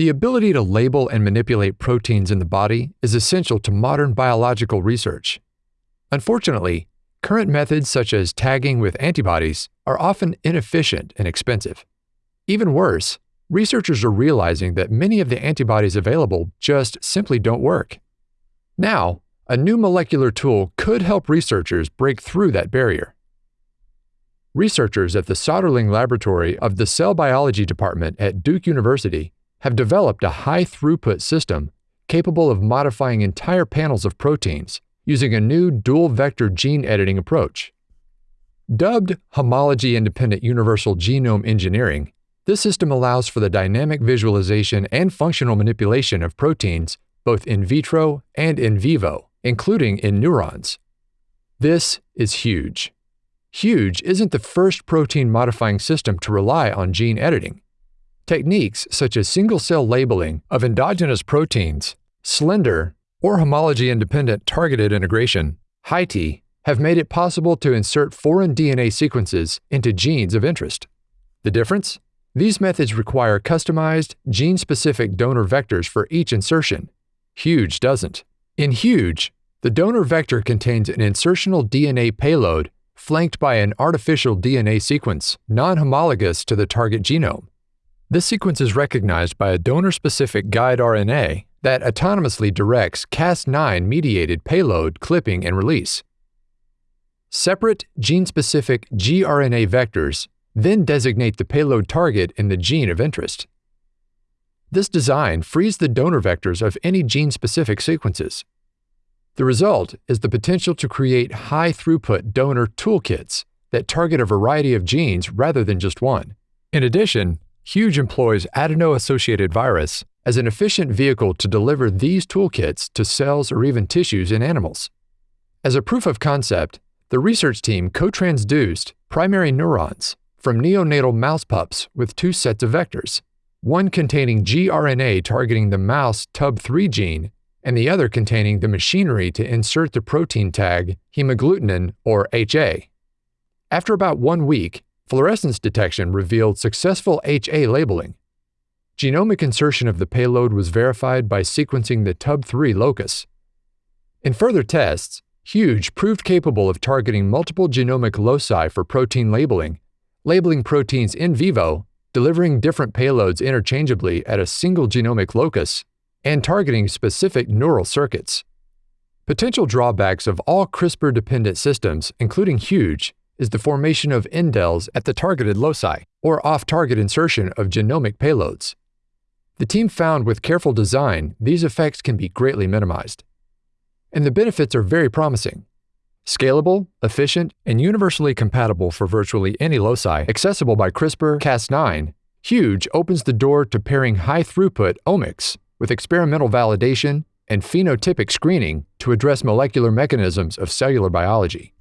The ability to label and manipulate proteins in the body is essential to modern biological research. Unfortunately, current methods such as tagging with antibodies are often inefficient and expensive. Even worse, researchers are realizing that many of the antibodies available just simply don't work. Now, a new molecular tool could help researchers break through that barrier. Researchers at the Soderling Laboratory of the Cell Biology Department at Duke University have developed a high throughput system capable of modifying entire panels of proteins using a new dual vector gene editing approach. Dubbed homology independent universal genome engineering, this system allows for the dynamic visualization and functional manipulation of proteins both in vitro and in vivo, including in neurons. This is huge. Huge isn't the first protein modifying system to rely on gene editing. Techniques such as single cell labeling of endogenous proteins, slender, or homology independent targeted integration, HITI, have made it possible to insert foreign DNA sequences into genes of interest. The difference? These methods require customized, gene specific donor vectors for each insertion. Huge doesn't. In Huge, the donor vector contains an insertional DNA payload flanked by an artificial DNA sequence non homologous to the target genome. This sequence is recognized by a donor-specific guide RNA that autonomously directs Cas9 mediated payload clipping and release. Separate gene-specific gRNA vectors then designate the payload target in the gene of interest. This design frees the donor vectors of any gene-specific sequences. The result is the potential to create high-throughput donor toolkits that target a variety of genes rather than just one. In addition, Huge employs adeno-associated virus as an efficient vehicle to deliver these toolkits to cells or even tissues in animals. As a proof of concept, the research team co-transduced primary neurons from neonatal mouse pups with two sets of vectors, one containing gRNA targeting the mouse TUB3 gene and the other containing the machinery to insert the protein tag hemagglutinin or HA. After about one week, Fluorescence detection revealed successful HA labeling. Genomic insertion of the payload was verified by sequencing the TUB3 locus. In further tests, Huge proved capable of targeting multiple genomic loci for protein labeling, labeling proteins in vivo, delivering different payloads interchangeably at a single genomic locus, and targeting specific neural circuits. Potential drawbacks of all CRISPR dependent systems, including Huge, is the formation of indels at the targeted loci, or off-target insertion of genomic payloads. The team found with careful design, these effects can be greatly minimized. And the benefits are very promising. Scalable, efficient, and universally compatible for virtually any loci accessible by CRISPR-Cas9, Huge opens the door to pairing high-throughput omics with experimental validation and phenotypic screening to address molecular mechanisms of cellular biology.